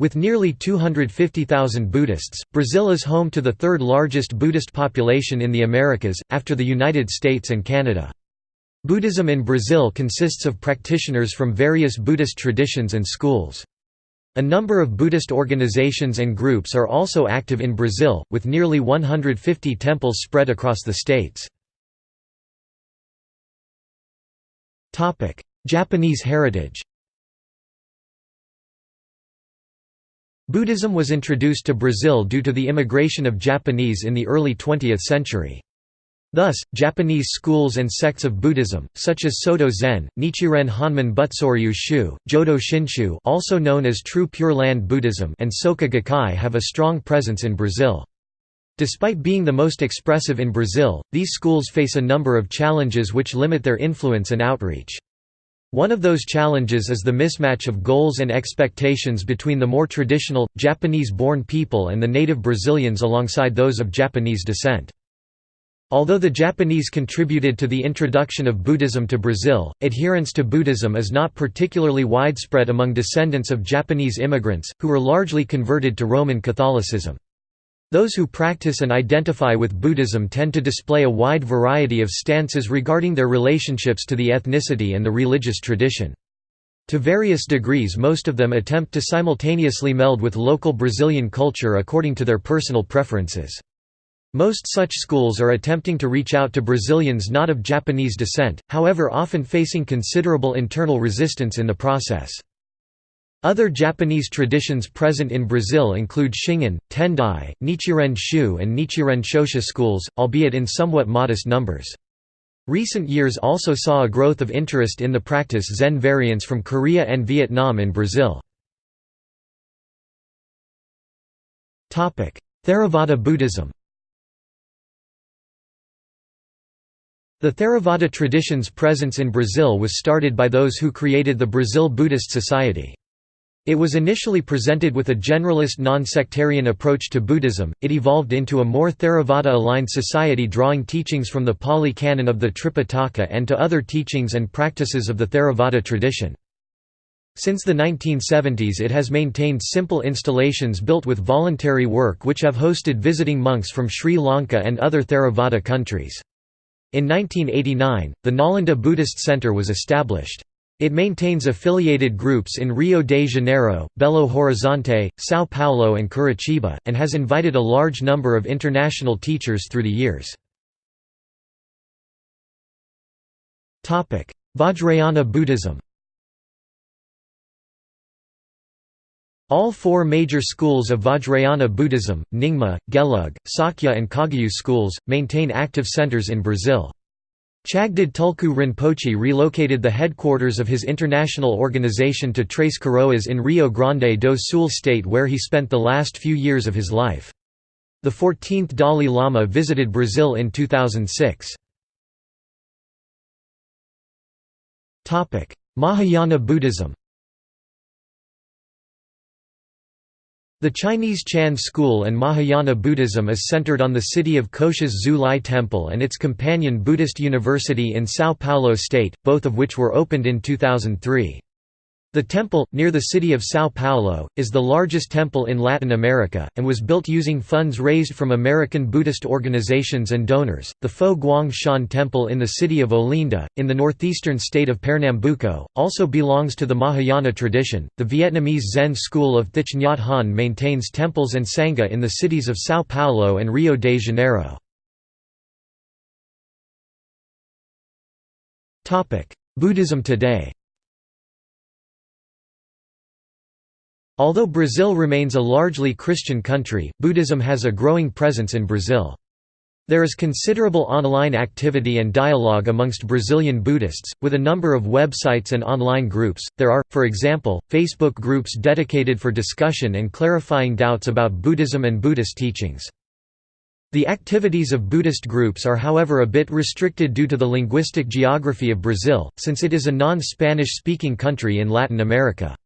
With nearly 250,000 Buddhists, Brazil is home to the third largest Buddhist population in the Americas, after the United States and Canada. Buddhism in Brazil consists of practitioners from various Buddhist traditions and schools. A number of Buddhist organizations and groups are also active in Brazil, with nearly 150 temples spread across the states. Japanese heritage Buddhism was introduced to Brazil due to the immigration of Japanese in the early 20th century. Thus, Japanese schools and sects of Buddhism, such as Soto Zen, Nichiren Honmon Butsuryu Shu, Jodo Shinshu also known as True Pure Land Buddhism and Soka Gakkai have a strong presence in Brazil. Despite being the most expressive in Brazil, these schools face a number of challenges which limit their influence and outreach. One of those challenges is the mismatch of goals and expectations between the more traditional, Japanese-born people and the native Brazilians alongside those of Japanese descent. Although the Japanese contributed to the introduction of Buddhism to Brazil, adherence to Buddhism is not particularly widespread among descendants of Japanese immigrants, who were largely converted to Roman Catholicism. Those who practice and identify with Buddhism tend to display a wide variety of stances regarding their relationships to the ethnicity and the religious tradition. To various degrees most of them attempt to simultaneously meld with local Brazilian culture according to their personal preferences. Most such schools are attempting to reach out to Brazilians not of Japanese descent, however often facing considerable internal resistance in the process. Other Japanese traditions present in Brazil include Shingon, Tendai, Nichiren Shu and Nichiren Shoshu schools, albeit in somewhat modest numbers. Recent years also saw a growth of interest in the practice Zen variants from Korea and Vietnam in Brazil. Theravada Buddhism The Theravada tradition's presence in Brazil was started by those who created the Brazil Buddhist Society. It was initially presented with a generalist non-sectarian approach to Buddhism, it evolved into a more Theravada-aligned society drawing teachings from the Pali Canon of the Tripitaka and to other teachings and practices of the Theravada tradition. Since the 1970s it has maintained simple installations built with voluntary work which have hosted visiting monks from Sri Lanka and other Theravada countries. In 1989, the Nalanda Buddhist Center was established. It maintains affiliated groups in Rio de Janeiro, Belo Horizonte, São Paulo and Curitiba, and has invited a large number of international teachers through the years. Vajrayana Buddhism All four major schools of Vajrayana Buddhism, Nyingma, Gelug, Sakya and Kagyu schools, maintain active centers in Brazil. Chagdud Tulku Rinpoche relocated the headquarters of his international organization to Tres Coroas in Rio Grande do Sul state where he spent the last few years of his life. The 14th Dalai Lama visited Brazil in 2006. Mahayana Buddhism The Chinese Chan school and Mahayana Buddhism is centered on the city of Cotia's Zu Lai Temple and its companion Buddhist University in São Paulo state, both of which were opened in 2003. The temple, near the city of São Paulo, is the largest temple in Latin America, and was built using funds raised from American Buddhist organizations and donors. The Fo Guang Shan Temple in the city of Olinda, in the northeastern state of Pernambuco, also belongs to the Mahayana tradition. The Vietnamese Zen school of Thich Nhat Hanh maintains temples and sangha in the cities of São Paulo and Rio de Janeiro. Buddhism today Although Brazil remains a largely Christian country, Buddhism has a growing presence in Brazil. There is considerable online activity and dialogue amongst Brazilian Buddhists, with a number of websites and online groups. There are, for example, Facebook groups dedicated for discussion and clarifying doubts about Buddhism and Buddhist teachings. The activities of Buddhist groups are however a bit restricted due to the linguistic geography of Brazil, since it is a non-Spanish speaking country in Latin America.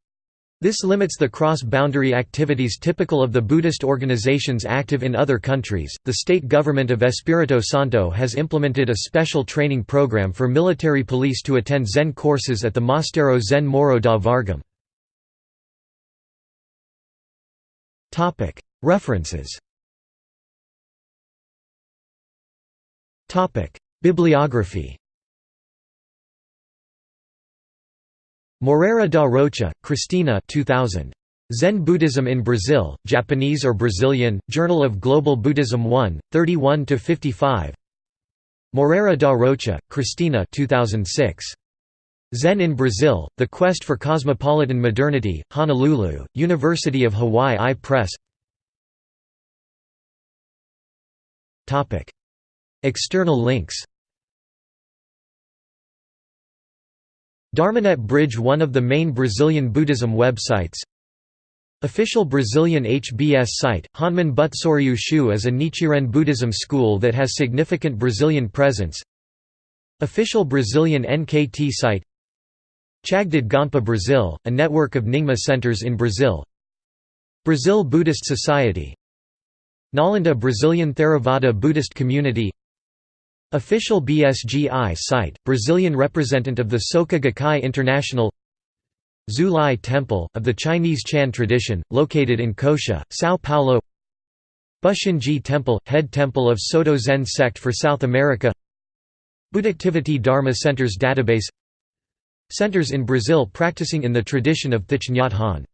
This limits the cross-boundary activities typical of the Buddhist organizations active in other countries. The state government of Espírito Santo has implemented a special training program for military police to attend Zen courses at the Mosteiro Zen Morro da Vargem. References Topic: Bibliography Moreira da Rocha, Cristina 2000. Zen Buddhism in Brazil, Japanese or Brazilian, Journal of Global Buddhism 1, 31–55 Moreira da Rocha, Cristina 2006. Zen in Brazil, The Quest for Cosmopolitan Modernity, Honolulu, University of Hawaii I Press External links Dharmanet Bridge one of the main Brazilian Buddhism websites. Official Brazilian HBS site, Honmon Butsuryu Shu is a Nichiren Buddhism school that has significant Brazilian presence. Official Brazilian NKT site Chagdud Gonpa Brazil, a network of Nyingma centers in Brazil. Brazil Buddhist Society. Nalanda Brazilian Theravada Buddhist Community Official BSGI site, Brazilian representative of the Soka Gakkai International Zulai Temple, of the Chinese Chan tradition, located in Cotia, São Paulo Busshinji Temple, head temple of Soto Zen sect for South America Buddhactivity Dharma Centers database Centers in Brazil practicing in the tradition of Thich Nhat Hanh